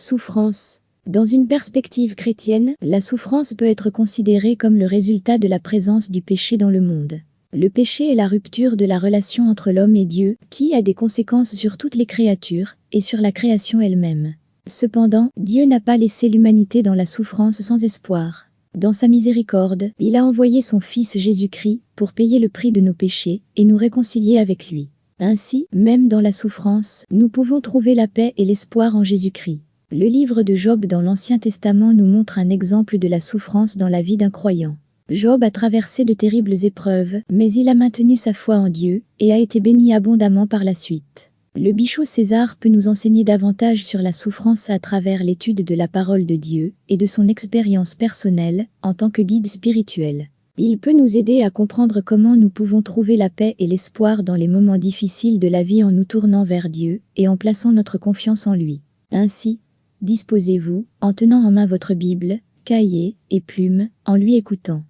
Souffrance. Dans une perspective chrétienne, la souffrance peut être considérée comme le résultat de la présence du péché dans le monde. Le péché est la rupture de la relation entre l'homme et Dieu, qui a des conséquences sur toutes les créatures, et sur la création elle-même. Cependant, Dieu n'a pas laissé l'humanité dans la souffrance sans espoir. Dans sa miséricorde, il a envoyé son Fils Jésus-Christ pour payer le prix de nos péchés et nous réconcilier avec lui. Ainsi, même dans la souffrance, nous pouvons trouver la paix et l'espoir en Jésus-Christ. Le livre de Job dans l'Ancien Testament nous montre un exemple de la souffrance dans la vie d'un croyant. Job a traversé de terribles épreuves, mais il a maintenu sa foi en Dieu et a été béni abondamment par la suite. Le bichot César peut nous enseigner davantage sur la souffrance à travers l'étude de la parole de Dieu et de son expérience personnelle en tant que guide spirituel. Il peut nous aider à comprendre comment nous pouvons trouver la paix et l'espoir dans les moments difficiles de la vie en nous tournant vers Dieu et en plaçant notre confiance en lui. Ainsi, disposez-vous, en tenant en main votre Bible, cahier et plume, en lui écoutant.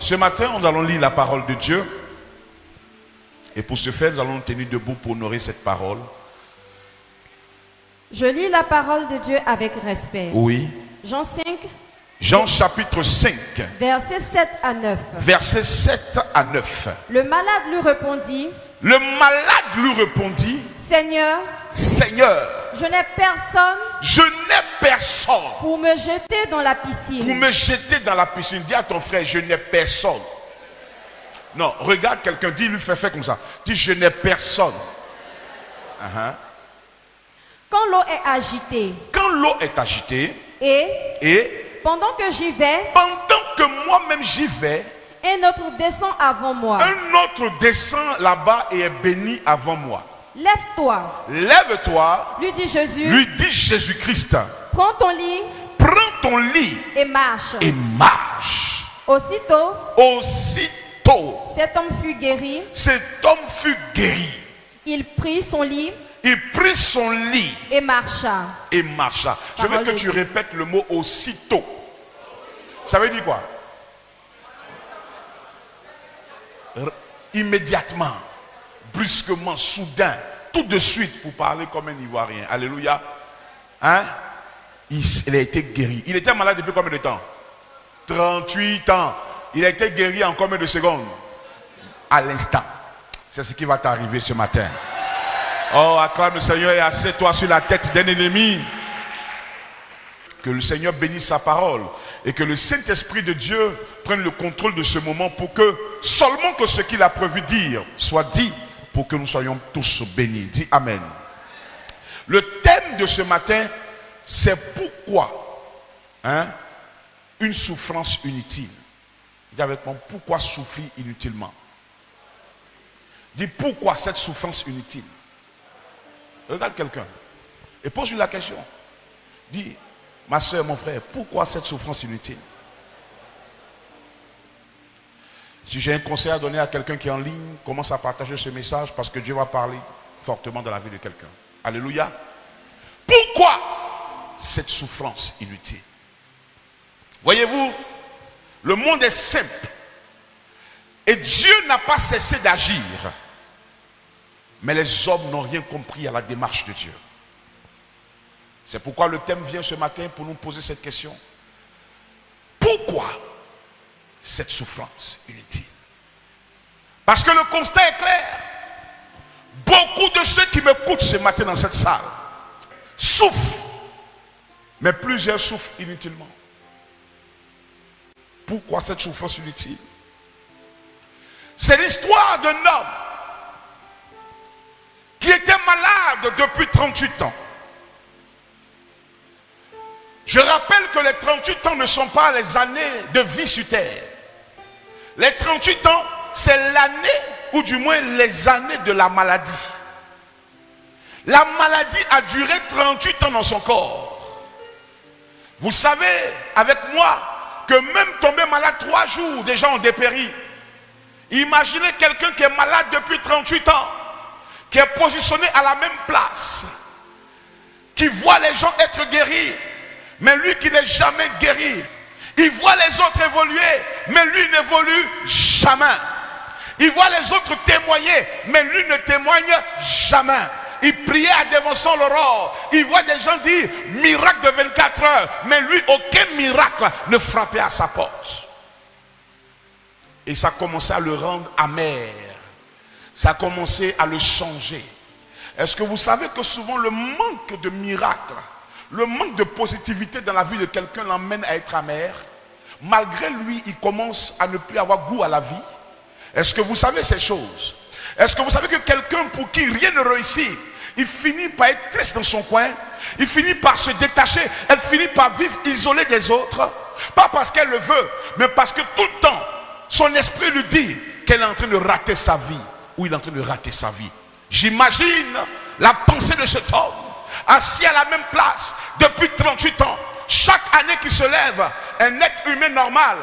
Ce matin, nous allons lire la parole de Dieu. Et pour ce faire, nous allons nous tenir debout pour honorer cette parole. Je lis la parole de Dieu avec respect. Oui. Jean 5, Jean chapitre 5, versets 7 à 9. versets 7 à 9. Le malade lui répondit, Le malade lui répondit, Seigneur, Seigneur, je n'ai personne je n'ai personne pour me jeter dans la pour piscine. me jeter dans la piscine. Dis à ton frère, je n'ai personne. Non, regarde quelqu'un, dis, lui fais faire comme ça. Dis, je n'ai personne. Uh-huh. Quand l'eau est agitée Quand l'eau est agitée, et et pendant que j'y vais, pendant que moi-même j'y vais, un autre descend avant moi. un autre descend là-bas et est béni avant moi. Lève-toi, Lève-toi, lui dit Jésus, lui dit Jésus-Christ, prends ton lit prends ton lit et marche. et marche. Aussitôt, Aussitôt, cet homme fut guéri. cet homme fut guéri. Il prit son lit Il prit son lit et marcha. et marcha. Je veux que tu répètes le mot aussitôt. Ça veut dire quoi? Immédiatement, brusquement, soudain, tout de suite, pour parler comme un Ivoirien. Alléluia. Hein? Il, a été guéri. Il était malade depuis combien de temps? 38 ans. Il a été guéri en combien de secondes? À l'instant. C'est ce qui va t'arriver ce matin. Oh, acclame le Seigneur et assieds-toi sur la tête d'un ennemi. Que le Seigneur bénisse sa parole et que le Saint-Esprit de Dieu prenne le contrôle de ce moment pour que seulement que ce qu'il a prévu dire soit dit pour que nous soyons tous bénis. Dis Amen. Le thème de ce matin, c'est pourquoi hein, une souffrance inutile. Dis avec moi, pourquoi souffrir inutilement? Dis pourquoi cette souffrance inutile? Regarde quelqu'un et pose-lui la question. Dis, ma soeur, mon frère, pourquoi cette souffrance inutile? Si j'ai un conseil à donner à quelqu'un qui est en ligne, commence à partager ce message parce que Dieu va parler fortement dans la vie de quelqu'un. Alléluia. Pourquoi cette souffrance inutile? Voyez-vous, le monde est simple. Et Dieu n'a pas cessé d'agir. Mais les hommes n'ont rien compris à la démarche de Dieu. C'est pourquoi le thème vient ce matin pour nous poser cette question. Pourquoi cette souffrance inutile? Parce que le constat est clair. Beaucoup de ceux qui m'écoutent ce matin dans cette salle souffrent, mais plusieurs souffrent inutilement. Pourquoi cette souffrance inutile? C'est l'histoire d'un homme qui était malade depuis 38 ans. Je rappelle que les 38 ans ne sont pas les années de vie sur terre. Les 38 ans, c'est l'année, ou du moins les années de la maladie. La maladie a duré 38 ans dans son corps. Vous savez, avec moi, que même tomber malade trois jours, des gens ont dépéri. Imaginez quelqu'un qui est malade depuis 38 ans, qui est positionné à la même place, qui voit les gens être guéris, mais lui qui n'est jamais guéri. Il voit les autres évoluer, mais lui n'évolue jamais. Il voit les autres témoigner, mais lui ne témoigne jamais. Il priait à dévançant l'aurore. Il voit des gens dire miracle de 24 heures, mais lui, aucun miracle ne frappait à sa porte. Et ça commençait à le rendre amer. Ça a commencé à le changer. Est-ce que vous savez que souvent le manque de miracles, le manque de positivité dans la vie de quelqu'un l'emmène à être amer Malgré lui, il commence à ne plus avoir goût à la vie. Est-ce que vous savez ces choses? Est-ce que vous savez que quelqu'un pour qui rien ne réussit, il finit par être triste dans son coin, il finit par se détacher, elle finit par vivre isolée des autres, pas parce qu'elle le veut, mais parce que tout le temps, son esprit lui dit qu'elle est en train de rater sa vie, ou il est en train de rater sa vie. J'imagine la pensée de cet homme, assis à la même place depuis 38 ans. Chaque année qui se lève, un être humain normal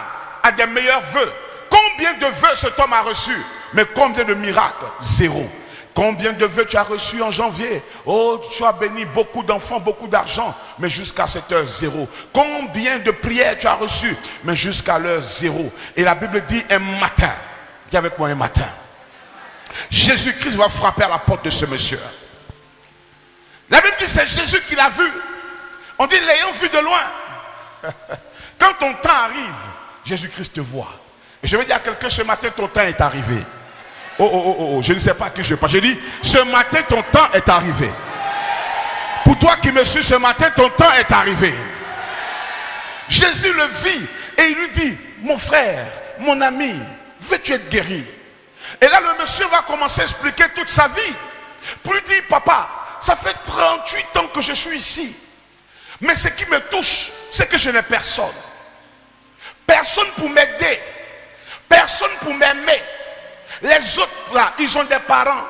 a des meilleurs vœux. Combien de vœux cet homme a reçu Mais combien de miracles? Zéro. Combien de vœux tu as reçus en janvier? Oh, tu as béni beaucoup d'enfants, beaucoup d'argent, mais jusqu'à cette heure, zéro. Combien de prières tu as reçues? Mais jusqu'à l'heure, zéro. Et la Bible dit un matin. Dis avec moi un matin. Jésus-Christ va frapper à la porte de ce monsieur. La Bible dit c'est Jésus qui l'a vu. On dit l'ayant vu de loin. Quand ton temps arrive, Jésus-Christ te voit. Et je vais dire à quelqu'un ce matin, ton temps est arrivé. Oh, oh, oh, oh, je ne sais pas à qui je parle. J'ai dit, ce matin, ton temps est arrivé. Pour toi qui me suis ce matin, ton temps est arrivé. Jésus le vit et il lui dit, mon frère, mon ami, veux-tu être guéri? Et là, le monsieur va commencer à expliquer toute sa vie. Pour lui dire, papa, ça fait 38 ans que je suis ici. Mais ce qui me touche, c'est que je n'ai personne. Personne pour m'aider. Personne pour m'aimer. Les autres là, ils ont des parents.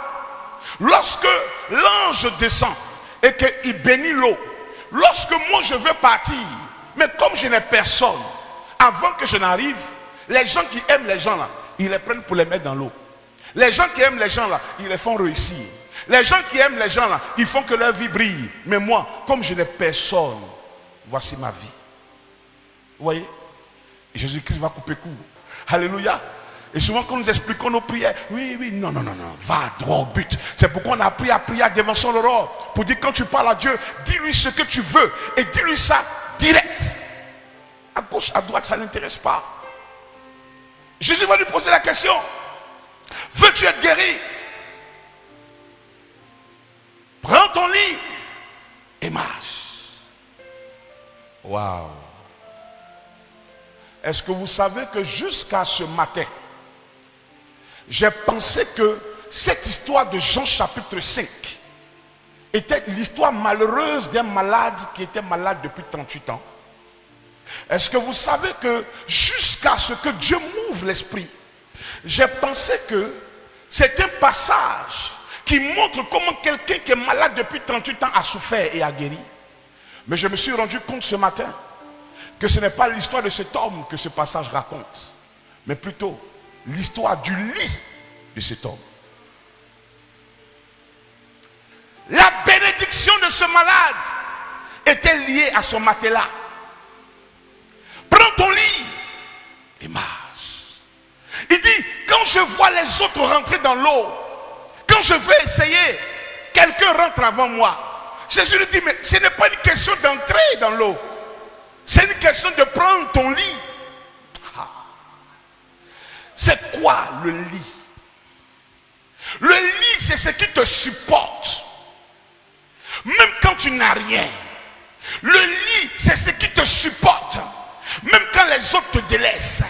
Lorsque l'ange descend et qu'il bénit l'eau, lorsque moi je veux partir, mais comme je n'ai personne, avant que je n'arrive, les gens qui aiment les gens là, ils les prennent pour les mettre dans l'eau. Les gens qui aiment les gens là, ils les font réussir. Les gens qui aiment les gens là, ils font que leur vie brille. Mais moi, comme je n'ai personne, voici ma vie. Vous voyez? Jésus-Christ va couper court. Alléluia. Et souvent quand nous expliquons nos prières, oui, oui, non, non, non, non, va droit au but. C'est pourquoi on a appris à prier à son aurore. Pour dire quand tu parles à Dieu, dis-lui ce que tu veux. Et dis-lui ça direct. À gauche, à droite, ça n'intéresse pas. Jésus va lui poser la question. Veux-tu être guéri? Prends ton lit et marche. Waouh. Est-ce que vous savez que jusqu'à ce matin, j'ai pensé que cette histoire de Jean chapitre 5 était l'histoire malheureuse d'un malade qui était malade depuis 38 ans. Est-ce que vous savez que jusqu'à ce que Dieu m'ouvre l'esprit, j'ai pensé que c'est un passage qui montre comment quelqu'un qui est malade depuis 38 ans a souffert et a guéri. Mais je me suis rendu compte ce matin que ce n'est pas l'histoire de cet homme que ce passage raconte, mais plutôt l'histoire du lit de cet homme. La bénédiction de ce malade était liée à son matelas. Prends ton lit et marche. Il dit, quand je vois les autres rentrer dans l'eau, je veux essayer, quelqu'un rentre avant moi. Jésus lui dit, mais ce n'est pas une question d'entrer dans l'eau. C'est une question de prendre ton lit. Ah. C'est quoi le lit? Le lit, c'est ce qui te supporte. Même quand tu n'as rien. Le lit, c'est ce qui te supporte. Même quand les autres te délaissent.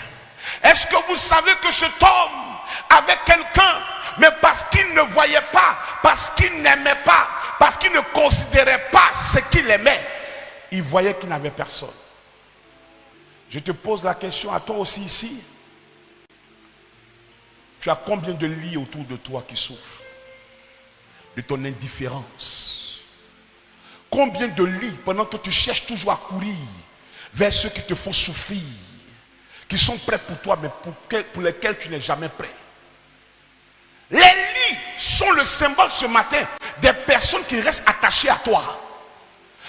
Est-ce que vous savez que cet homme avait quelqu'un, mais parce qu'il ne voyait pas, parce qu'il n'aimait pas, parce qu'il ne considérait pas ce qu'il aimait, il voyait qu'il n'avait personne. Je te pose la question à toi aussi ici. Tu as combien de lits autour de toi qui souffrent de ton indifférence? Combien de lits pendant que tu cherches toujours à courir vers ceux qui te font souffrir, qui sont prêts pour toi, mais pour, lesquels tu n'es jamais prêt? Sont le symbole ce matin des personnes qui restent attachées à toi,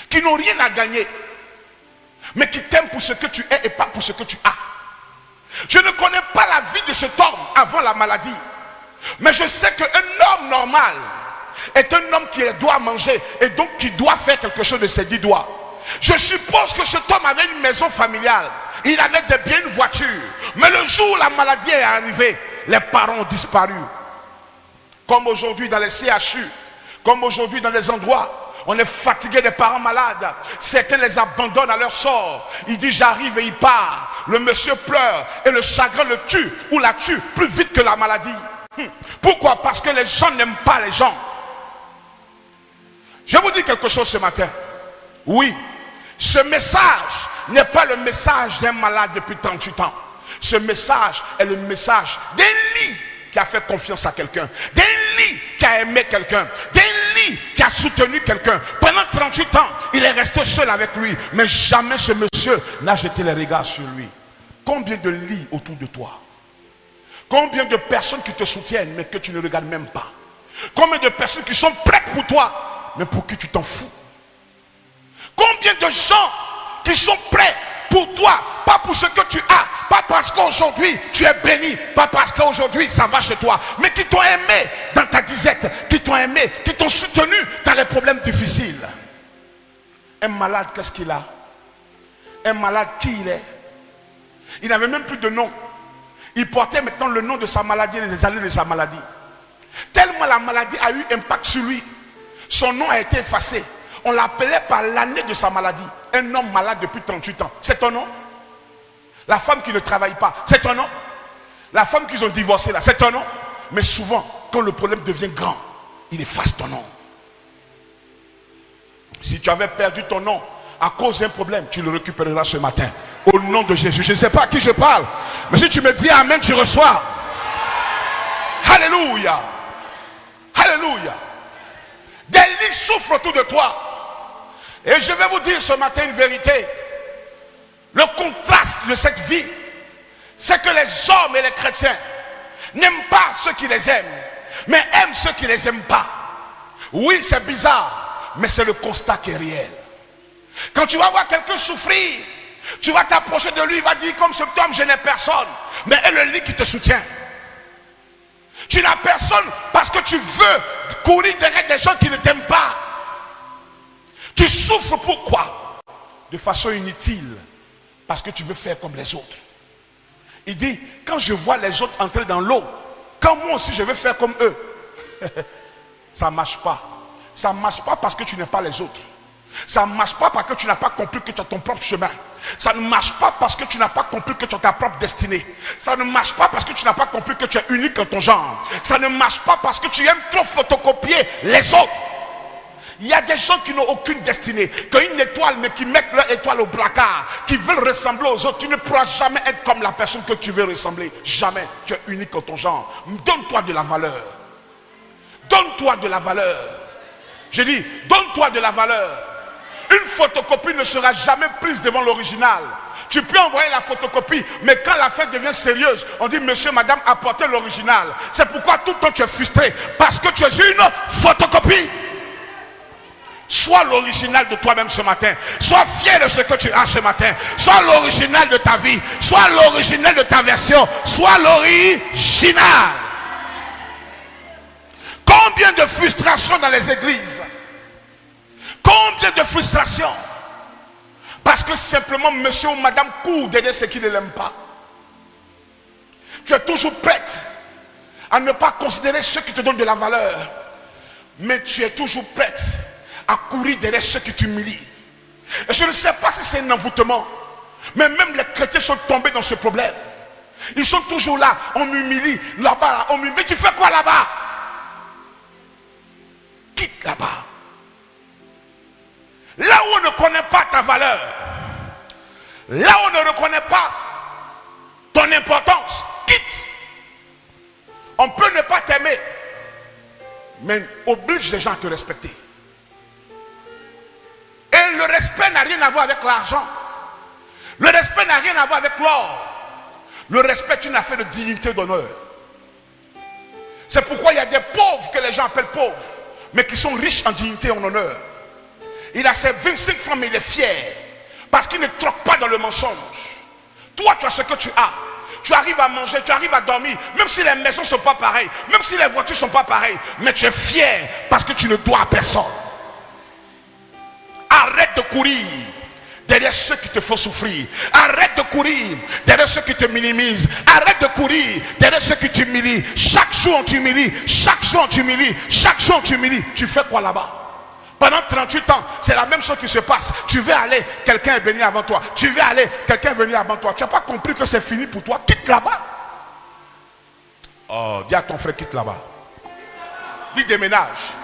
qui n'ont rien à gagner mais qui t'aime pour ce que tu es et pas pour ce que tu as. Je ne connais pas la vie de cet homme avant la maladie. Mais je sais qu'un homme normal est un homme qui doit manger et donc qui doit faire quelque chose de ses dix doigts. Je suppose que cet homme avait une maison familiale. Il avait des biens, une voiture. Mais le jour où la maladie est arrivée, les parents ont disparu. Comme aujourd'hui dans les CHU, comme aujourd'hui dans les endroits on est fatigué des parents malades. Certains les abandonnent à leur sort. Il dit j'arrive et il part. Le monsieur pleure et le chagrin le tue ou la tue plus vite que la maladie. Hum. Pourquoi? Parce que les gens n'aiment pas les gens. Je vous dis quelque chose ce matin. Oui, ce message n'est pas le message d'un malade depuis 38 ans. Ce message est le message d'un lit a fait confiance à quelqu'un, d'un lit qui a aimé quelqu'un, d'un lit qui a soutenu quelqu'un. Pendant 38 ans, il est resté seul avec lui, mais jamais ce monsieur n'a jeté les regards sur lui. Combien de lits autour de toi? Combien de personnes qui te soutiennent, mais que tu ne regardes même pas? Combien de personnes qui sont prêtes pour toi, mais pour qui tu t'en fous? Combien de gens qui sont prêts pour toi, pas pour ce que tu as, pas parce qu'aujourd'hui tu es béni, pas parce qu'aujourd'hui ça va chez toi, mais qui t'ont aimé dans ta disette, qui t'ont aimé, qui t'ont soutenu dans les problèmes difficiles. Un malade, qu'est-ce qu'il a? Un malade, qui il est? Il n'avait même plus de nom. Il portait maintenant le nom de sa maladie et les années de sa maladie. Tellement la maladie a eu impact sur lui, son nom a été effacé. On l'appelait par l'année de sa maladie. Un homme malade depuis 38 ans. C'est ton nom? La femme qui ne travaille pas, c'est ton nom? La femme qu'ils ont divorcé là, c'est ton nom? Mais souvent, quand le problème devient grand, il efface ton nom. Si tu avais perdu ton nom à cause d'un problème, tu le récupéreras ce matin. Au nom de Jésus. Je ne sais pas à qui je parle. Mais si tu me dis Amen, tu reçois. Alléluia. Alléluia. Des lits souffrent autour de toi. Et je vais vous dire ce matin une vérité. Le contraste de cette vie, c'est que les hommes et les chrétiens n'aiment pas ceux qui les aiment, mais aiment ceux qui ne les aiment pas. Oui, c'est bizarre, mais c'est le constat qui est réel. Quand tu vas voir quelqu'un souffrir, tu vas t'approcher de lui, il va dire comme ce homme, je n'ai personne, mais elle le lit qui te soutient. Tu n'as personne parce que tu veux courir derrière des gens qui ne t'aiment pas. Tu souffres pourquoi? De façon inutile. Parce que tu veux faire comme les autres. Il dit, quand je vois les autres entrer dans l'eau, quand moi aussi je veux faire comme eux, ça ne marche pas. Ça ne marche pas parce que tu n'es pas les autres. Ça ne marche pas parce que tu n'as pas compris que tu as ton propre chemin. Ça ne marche pas parce que tu n'as pas compris que tu as ta propre destinée. Ça ne marche pas parce que tu n'as pas compris que tu es unique en ton genre. Ça ne marche pas parce que tu aimes trop photocopier les autres. Il y a des gens qui n'ont aucune destinée, qui ont une étoile, mais qui mettent leur étoile au placard, qui veulent ressembler aux autres. Tu ne pourras jamais être comme la personne que tu veux ressembler. Jamais. Tu es unique en ton genre. Donne-toi de la valeur. Donne-toi de la valeur. Je dis, donne-toi de la valeur. Une photocopie ne sera jamais prise devant l'original. Tu peux envoyer la photocopie, mais quand la fête devient sérieuse, on dit, monsieur, madame, apportez l'original. C'est pourquoi tout le temps tu es frustré, parce que tu es une photocopie. Sois l'original de toi-même ce matin. Sois fier de ce que tu as ce matin. Sois l'original de ta vie. Sois l'original de ta version. Sois l'original. Combien de frustrations dans les églises? Combien de frustrations? Parce que simplement monsieur ou madame court d'aider ceux qui ne l'aiment pas. Tu es toujours prête à ne pas considérer ceux qui te donnent de la valeur. Mais tu es toujours prête à courir derrière ceux qui t'humilient. Et je ne sais pas si c'est un envoûtement, mais même les chrétiens sont tombés dans ce problème. Ils sont toujours là, on m'humilie, là-bas, on m'humilie. Mais tu fais quoi là-bas? Quitte là-bas. Là où on ne connaît pas ta valeur, là où on ne reconnaît pas ton importance, quitte. On peut ne pas t'aimer, mais oblige les gens à te respecter. Le respect n'a rien à voir avec l'argent. Le respect n'a rien à voir avec l'or. Le respect est une affaire de dignité d'honneur. C'est pourquoi il y a des pauvres que les gens appellent pauvres, mais qui sont riches en dignité et en honneur. Il a ses 25 mais il est fier. Parce qu'il ne troque pas dans le mensonge. Toi, tu as ce que tu as. tu arrives à manger, tu arrives à dormir, même si les maisons ne sont pas pareilles, même si les voitures ne sont pas pareilles, mais tu es fier parce que tu ne dois à personne. Arrête de courir derrière ceux qui te font souffrir. Arrête de courir derrière ceux qui te minimisent. Arrête de courir derrière ceux qui t'humilient. Chaque jour on t'humilie, chaque jour on t'humilie, chaque jour on t'humilie. Tu fais quoi là-bas? Pendant 38 ans, c'est la même chose qui se passe. Tu veux aller, quelqu'un est venu avant toi. Tu veux aller, quelqu'un est venu avant toi. Tu n'as pas compris que c'est fini pour toi. Quitte là-bas. Oh, dis à ton frère, quitte là-bas. Dis déménage.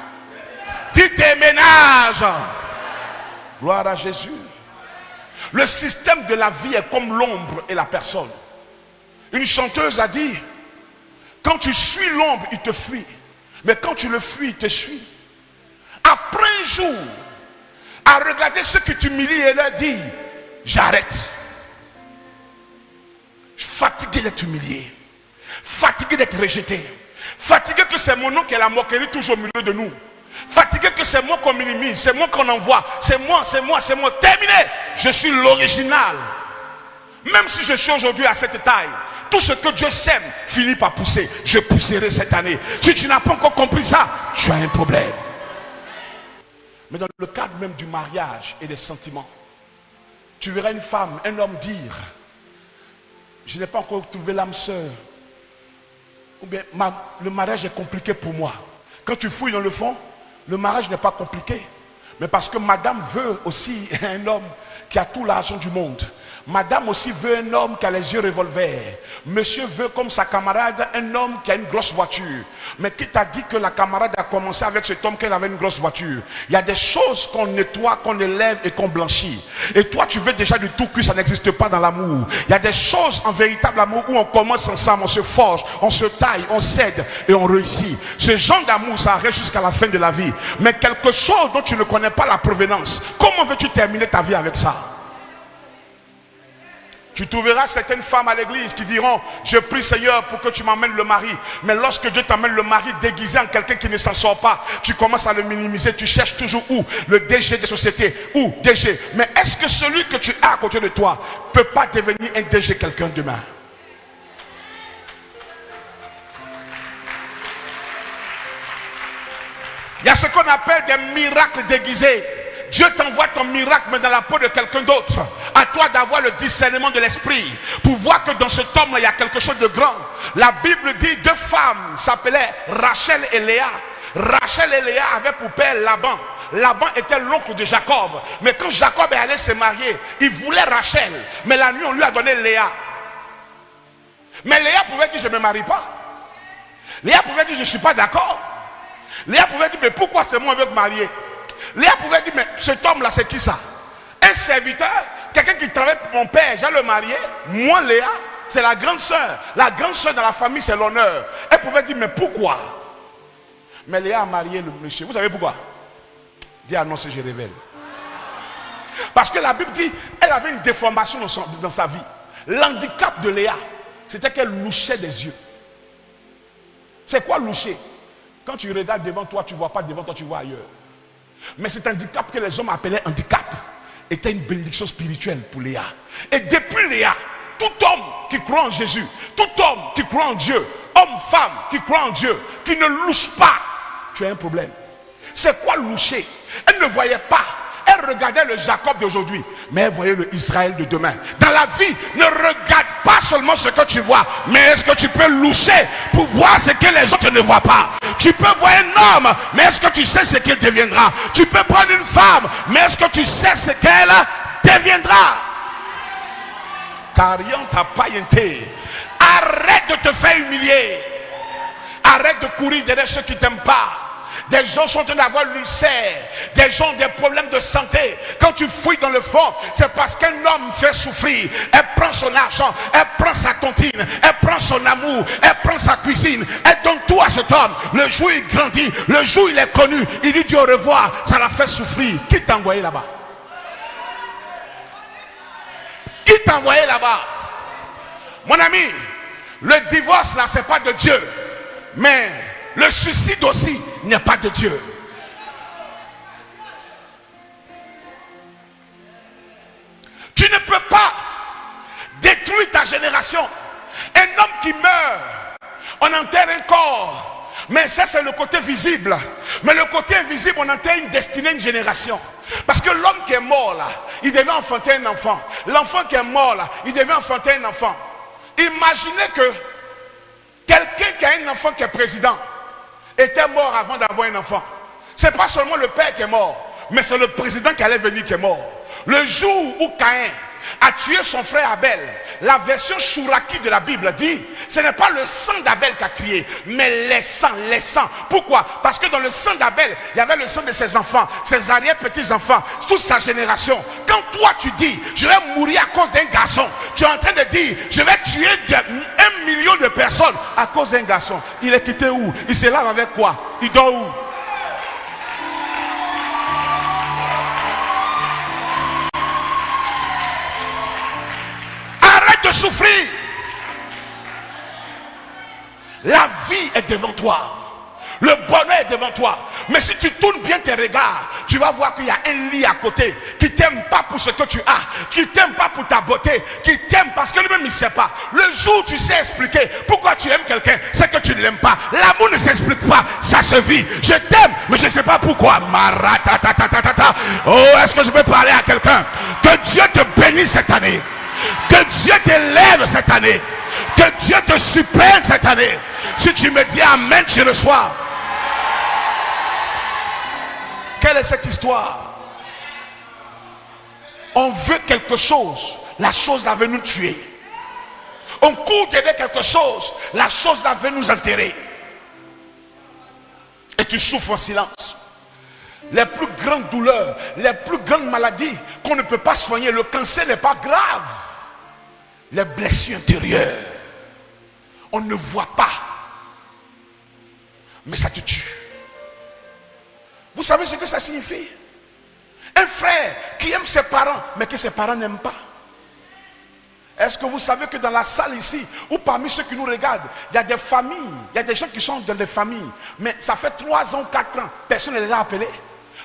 Dis déménage. Gloire à Jésus. Le système de la vie est comme l'ombre et la personne. Une chanteuse a dit, quand tu suis l'ombre, il te fuit. Mais quand tu le fuis, il te suit. Après un jour, à regarder ceux qui t'humilient et leur dire, j'arrête. Fatigué d'être humilié. Fatigué d'être rejeté. Fatigué que c'est mon nom qui est la moquerie toujours au milieu de nous. Fatigué que c'est moi qu'on minimise, c'est moi qu'on envoie, c'est moi, c'est moi, c'est moi. Terminé. Je suis l'original. Même si je suis aujourd'hui à cette taille, tout ce que Dieu sème finit par pousser. Je pousserai cette année. Si tu n'as pas encore compris ça, tu as un problème. Mais dans le cadre même du mariage et des sentiments, tu verras une femme, un homme dire, je n'ai pas encore trouvé l'âme sœur. Ou bien le mariage est compliqué pour moi. Quand tu fouilles dans le fond, le mariage n'est pas compliqué. Mais parce que madame veut aussi un homme qui a tout l'argent du monde. Madame aussi veut un homme qui a les yeux revolver. Monsieur veut comme sa camarade un homme qui a une grosse voiture. Mais qui t'a dit que la camarade a commencé avec cet homme qu'elle avait une grosse voiture? Il y a des choses qu'on nettoie, qu'on élève et qu'on blanchit. Et toi, tu veux déjà du tout que ça n'existe pas dans l'amour. Il y a des choses en véritable amour où on commence ensemble, on se forge, on se taille, on cède et on réussit. Ce genre d'amour, ça reste jusqu'à la fin de la vie. Mais quelque chose dont tu ne connais pas la provenance, comment veux-tu terminer ta vie avec ça? Tu trouveras certaines femmes à l'église qui diront, je prie Seigneur pour que tu m'amènes le mari. Mais lorsque Dieu t'amène le mari déguisé en quelqu'un qui ne s'en sort pas, tu commences à le minimiser. Tu cherches toujours où? Le DG des sociétés. Où? DG Mais est-ce que celui que tu as à côté de toi peut pas devenir un DG quelqu'un demain? Il y a ce qu'on appelle des miracles déguisés. Dieu t'envoie ton miracle, mais dans la peau de quelqu'un d'autre. À toi d'avoir le discernement de l'esprit pour voir que dans cet homme-là, il y a quelque chose de grand. La Bible dit deux femmes s'appelaient Rachel et Léa. Rachel et Léa avaient pour père Laban. Laban était l'oncle de Jacob. Mais quand Jacob est allé se marier, il voulait Rachel. Mais la nuit, on lui a donné Léa. Mais Léa pouvait dire, je ne me marie pas. Léa pouvait dire, je ne suis pas d'accord. Léa pouvait dire, mais pourquoi c'est moi qui veux te marier? Léa pouvait dire, mais cet homme-là, c'est qui ça? Un serviteur, quelqu'un qui travaille pour mon père, j'ai le marié. Moi, Léa, c'est la grande soeur. La grande soeur dans la famille, c'est l'honneur. Elle pouvait dire, mais pourquoi? Mais Léa a marié le monsieur. Vous savez pourquoi? Dis annonce, je révèle. Parce que la Bible dit, elle avait une déformation dans, dans sa vie. L'handicap de Léa, c'était qu'elle louchait des yeux. C'est quoi loucher? Quand tu regardes devant toi, tu ne vois pas devant toi, tu vois ailleurs. Mais cet handicap que les hommes appelaient handicap était une bénédiction spirituelle pour Léa. Et depuis Léa, tout homme qui croit en Jésus, tout homme qui croit en Dieu, homme, femme qui croit en Dieu, qui ne louche pas, tu as un problème. C'est quoi loucher? Elle ne voyait pas elle regardait le Jacob d'aujourd'hui, mais elle voyait le Israël de demain. Dans la vie, ne regarde pas seulement ce que tu vois, mais est-ce que tu peux loucher pour voir ce que les autres ne voient pas? Tu peux voir un homme, mais est-ce que tu sais ce qu'il deviendra? Tu peux prendre une femme, mais est-ce que tu sais ce qu'elle deviendra? Carion ta païenté. Arrête de te faire humilier. Arrête de courir derrière ceux qui t'aiment pas. Des gens sont en train d'avoir l'ulcère. Des gens ont des problèmes de santé. Quand tu fouilles dans le fond, c'est parce qu'un homme fait souffrir. Elle prend son argent, elle prend sa tontine, elle prend son amour, elle prend sa cuisine, elle donne tout à cet homme. Le jour il grandit, le jour il est connu, il dit au revoir, ça l'a fait souffrir. Qui t'a envoyé là-bas? Qui t'a envoyé là-bas? Mon ami, le divorce là, c'est pas de Dieu. Mais le suicide aussi n'est pas de Dieu. Tu ne peux pas détruire ta génération qui meurt, on enterre un corps. Mais ça, c'est le côté visible. Mais le côté invisible, on enterre une destinée, une génération. Parce que l'homme qui est mort il devait enfanter un enfant. L'enfant qui est mort il devait enfanter un enfant. Imaginez que quelqu'un qui a un enfant qui est président était mort avant d'avoir un enfant. C'est pas seulement le père qui est mort, mais c'est le président qui allait venir qui est mort. Le jour où Caïn a tué son frère Abel, la version Shuraki de la Bible dit, ce n'est pas le sang d'Abel qui a crié, mais les sangs, les sangs. Pourquoi? Parce que dans le sang d'Abel, il y avait le sang de ses enfants, ses arrière-petits-enfants, toute sa génération. Quand toi tu dis, je vais mourir à cause d'un garçon, tu es en train de dire, je vais tuer un million de personnes à cause d'un garçon. Il est quitté où? Il se lave avec quoi? Il dort où? La vie est devant toi. Le bonheur est devant toi. Mais si tu tournes bien tes regards, tu vas voir qu'il y a un lit à côté qui t'aime pas pour ce que tu as, qui t'aime pas pour ta beauté, qui t'aime parce que lui-même il sait pas. Le jour où tu sais expliquer pourquoi tu aimes quelqu'un, c'est que tu ne l'aimes pas. L'amour ne s'explique pas, ça se vit. Je t'aime, mais je ne sais pas pourquoi. Oh, est-ce que je peux parler à quelqu'un? Que Dieu te bénisse cette année. Que Dieu t'élève cette année. Que Dieu te supprime cette année. Si tu me dis Amen, tu reçois. Quelle est cette histoire? On veut quelque chose, la chose là veut nous tuer. On court derrière quelque chose, la chose là veut nous enterrer. Et tu souffres en silence. Les plus grandes douleurs, les plus grandes maladies qu'on ne peut pas soigner, le cancer n'est pas grave. Les blessures intérieures, on ne voit pas. Mais ça te tue. Vous savez ce que ça signifie? Un frère qui aime ses parents, mais que ses parents n'aiment pas. Est-ce que vous savez que dans la salle ici, ou parmi ceux qui nous regardent, il y a des familles, il y a des gens qui sont dans des familles, mais ça fait 3 ans, 4 ans, personne ne les a appelés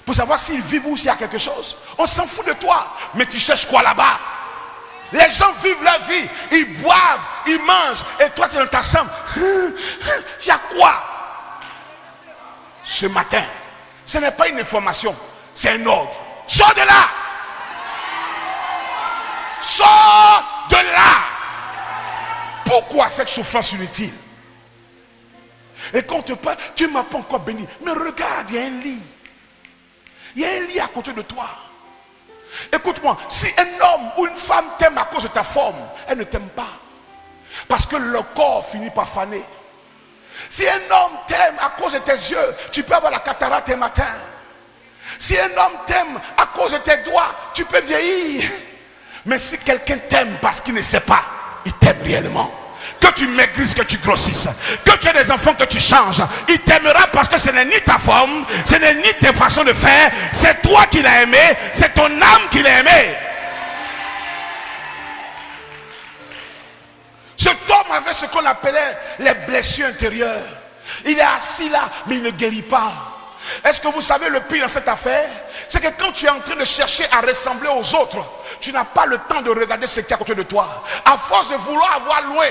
pour savoir s'ils vivent ou s'il y a quelque chose. On s'en fout de toi, mais tu cherches quoi là-bas? Les gens vivent leur vie, ils boivent, ils mangent, et toi tu es dans ta chambre. Il y a quoi? Ce matin, ce n'est pas une information, c'est un ordre. Sors de là Sors de là Pourquoi cette souffrance inutile? Et quand on te parle, tu ne m'as pas encore béni. Mais regarde, il y a un lit. Il y a un lit à côté de toi. Écoute-moi, si un homme ou une femme t'aime à cause de ta forme, elle ne t'aime pas. Parce que le corps finit par faner. Si un homme t'aime à cause de tes yeux, tu peux avoir la cataracte un matin. Si un homme t'aime à cause de tes doigts, tu peux vieillir. Mais si quelqu'un t'aime parce qu'il ne sait pas, il t'aime réellement. Que tu maigrisses, que tu grossisses, que tu aies des enfants, que tu changes. Il t'aimera parce que ce n'est ni ta forme, ce n'est ni tes façons de faire. C'est toi qui l'as aimé, c'est ton âme qui l'a aimé. Cet homme avait ce qu'on appelait les blessures intérieures. Il est assis là, mais il ne guérit pas. Est-ce que vous savez le pire dans cette affaire? C'est que quand tu es en train de chercher à ressembler aux autres, tu n'as pas le temps de regarder ce qui est à côté de toi. À force de vouloir avoir loin,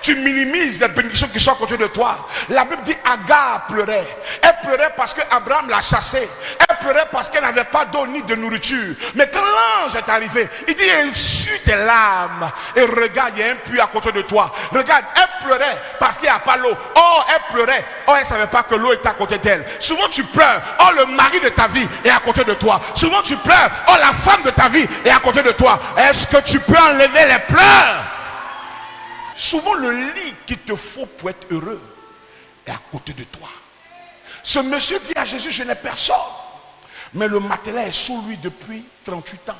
tu minimises les bénédictions qui sont à côté de toi. La Bible dit Agar pleurait. Elle pleurait parce que Abraham l'a chassée. Elle pleurait parce qu'elle n'avait pas d'eau ni de nourriture. Mais quand l'ange est arrivé, il dit Essuie tes larmes et regarde, il y a un puits à côté de toi. Regarde, elle pleurait parce qu'il n'y a pas l'eau. Oh, elle pleurait. Oh, elle ne savait pas que l'eau était à côté d'elle. Souvent tu pleures. Oh, le mari de ta vie est à côté de toi. Souvent tu pleures. Oh, la femme de ta vie est à côté de toi. Est-ce que tu peux enlever les pleurs? Souvent le lit qu'il te faut pour être heureux est à côté de toi. Ce monsieur dit à Jésus, je n'ai personne. Mais le matelas est sous lui depuis 38 ans.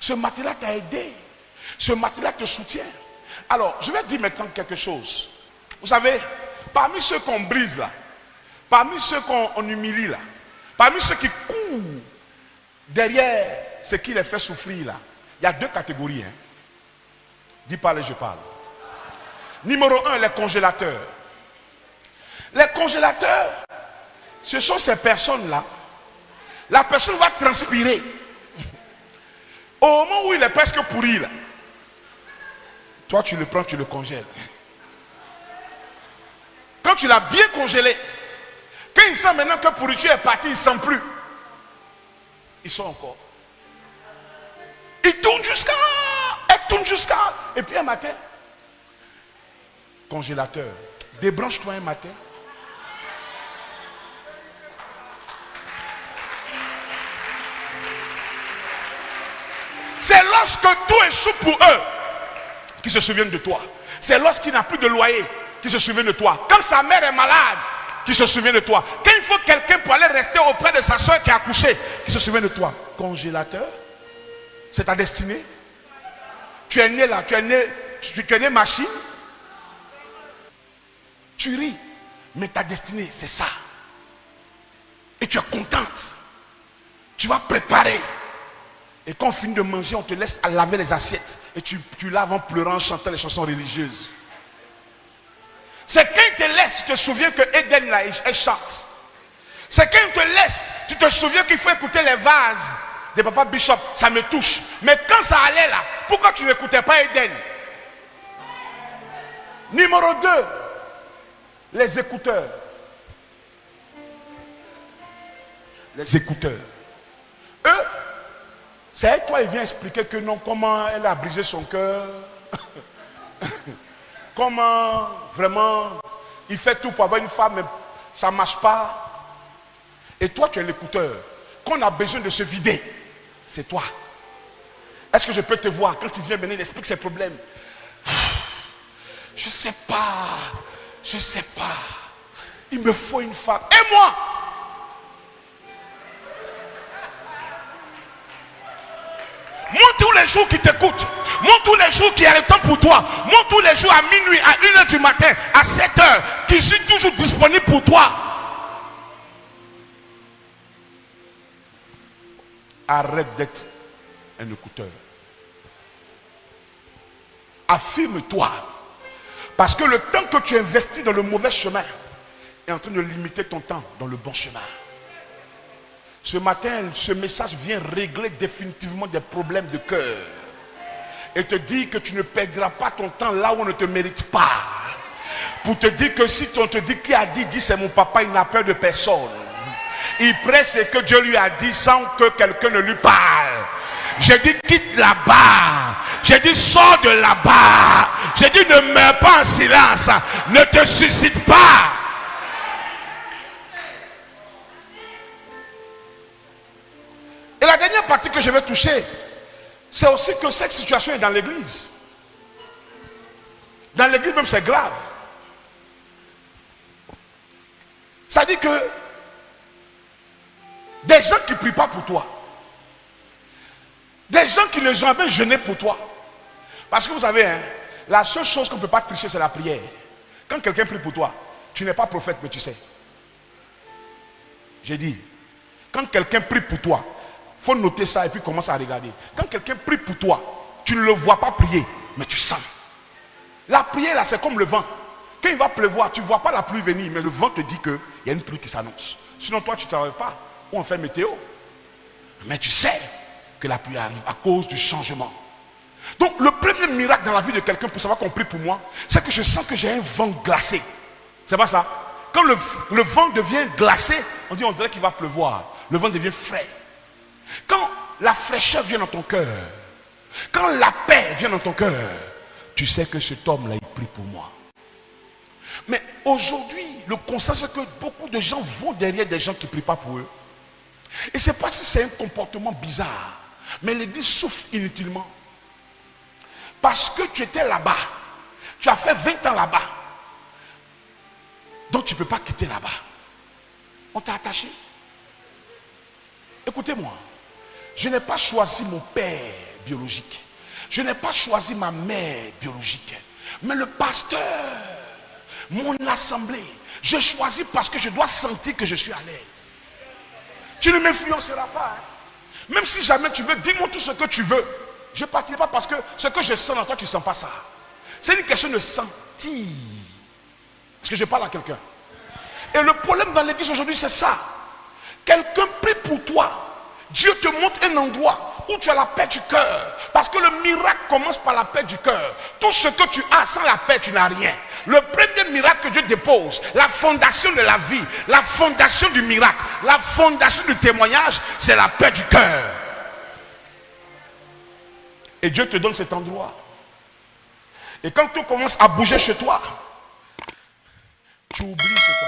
Ce matelas t'a aidé. Ce matelas te soutient. Alors, je vais dire maintenant quelque chose. Vous savez, parmi ceux qu'on brise là, parmi ceux qu'on humilie là, parmi ceux qui courent derrière ce qui les fait souffrir là, il y a deux catégories. Hein. Dis pas je parle. Numéro un, les congélateurs. Les congélateurs, ce sont ces personnes-là. La personne va transpirer. Au moment où il est presque pourri, là, toi tu le prends, tu le congèles. Quand tu l'as bien congelé, quand il sent maintenant que pourriture est partie, il ne sent plus. Ils sont encore. Il tourne jusqu'à. Elle tourne jusqu'à. Et puis un matin, congélateur, débranche-toi un matin. C'est lorsque tout échoue pour eux qui se souviennent de toi. C'est lorsqu'il n'a plus de loyer qui se souvient de toi. Quand sa mère est malade, qui se souvient de toi. Quand il faut quelqu'un pour aller rester auprès de sa soeur qui a accouché, qui se souvient de toi. Congélateur, c'est ta destinée. Tu es né là, tu es né, tu es né machine. Tu ris, mais ta destinée, c'est ça. Et tu es contente. Tu vas préparer. Et quand on finit de manger, on te laisse laver les assiettes. Et tu, tu laves en pleurant, en chantant les chansons religieuses. C'est quand il te laisse, tu te souviens que Eden là, elle chante. C'est quand il te laisse, tu te souviens qu'il faut écouter les vases de Papa Bishop. Ça me touche. Mais quand ça allait là, pourquoi tu n'écoutais pas Eden Numéro 2, les écouteurs. Les écouteurs. Eux, c'est toi, il vient expliquer que non, comment elle a brisé son cœur. comment vraiment il fait tout pour avoir une femme, mais ça ne marche pas. Et toi, tu es l'écouteur. Qu'on a besoin de se vider, c'est toi. Est-ce que je peux te voir? Quand tu viens venir il explique ses problèmes Je ne sais pas. Je ne sais pas. Il me faut une femme. Et moi? Moi, tous les jours qui t'écoute. Moi, tous les jours qui a le temps pour toi. Moi, tous les jours à minuit, à 1h du matin, à 7h, qui suis toujours disponible pour toi. Arrête d'être un écouteur. Affirme-toi. Parce que le temps que tu investis dans le mauvais chemin est en train de limiter ton temps dans le bon chemin. Ce matin, ce message vient régler définitivement des problèmes de cœur. Et te dire que tu ne perdras pas ton temps là où on ne te mérite pas. Pour te dire que si on te dit qui a dit, dit c'est mon papa, il n'a peur de personne. Il presse ce que Dieu lui a dit sans que quelqu'un ne lui parle. J'ai dit quitte là-bas. J'ai dit sors de là-bas. J'ai dit ne meurs pas en silence. Ne te suscite pas. Et la dernière partie que je vais toucher, c'est aussi que cette situation est dans l'église. Dans l'église même, c'est grave. Ça dit que des gens qui ne prient pas pour toi, des gens qui ne jamais jeûné pour toi. Parce que vous savez, hein, la seule chose qu'on ne peut pas tricher, c'est la prière. Quand quelqu'un prie pour toi, tu n'es pas prophète, mais tu sais. J'ai dit, quand quelqu'un prie pour toi, faut noter ça et puis commence à regarder. Quand quelqu'un prie pour toi, tu ne le vois pas prier, mais tu sens. La prière, là, c'est comme le vent. Quand il va pleuvoir, tu ne vois pas la pluie venir, mais le vent te dit qu'il y a une pluie qui s'annonce. Sinon, toi, tu ne travailles pas. Ou on fait météo. Mais tu sais que la pluie arrive à cause du changement. Donc, le premier miracle dans la vie de quelqu'un pour savoir qu'on prie pour moi, c'est que je sens que j'ai un vent glacé. C'est pas ça? Quand le, vent devient glacé, on dit on dirait qu'il va pleuvoir. Le vent devient frais. Quand la fraîcheur vient dans ton cœur, quand la paix vient dans ton cœur, tu sais que cet homme-là, il prie pour moi. Mais aujourd'hui, le constat, c'est que beaucoup de gens vont derrière des gens qui ne prient pas pour eux. Et sais pas si c'est un comportement bizarre, mais l'église souffre inutilement. Parce que tu étais là-bas, tu as fait 20 ans là-bas. Donc tu ne peux pas quitter là-bas. On t'a attaché. Écoutez-moi, je n'ai pas choisi mon père biologique. Je n'ai pas choisi ma mère biologique. Mais le pasteur, mon assemblée, je choisis parce que je dois sentir que je suis à l'aise. Tu ne m'influenceras pas. hein. Même si jamais tu veux, dis-moi tout ce que tu veux. Je ne partirai pas parce que ce que je sens dans toi, tu ne sens pas ça. C'est une question de sentir. Est-ce que je parle à quelqu'un? Et le problème dans l'église aujourd'hui, c'est ça. Quelqu'un prie pour toi. Dieu te montre un endroit où tu as la paix du cœur. Parce que le miracle commence par la paix du cœur. Tout ce que tu as sans la paix, tu n'as rien. Le premier miracle que Dieu dépose, la fondation de la vie, la fondation du miracle, la fondation du témoignage, c'est la paix du cœur. Et Dieu te donne cet endroit. Et quand tout commence à bouger chez toi, tu oublies endroit.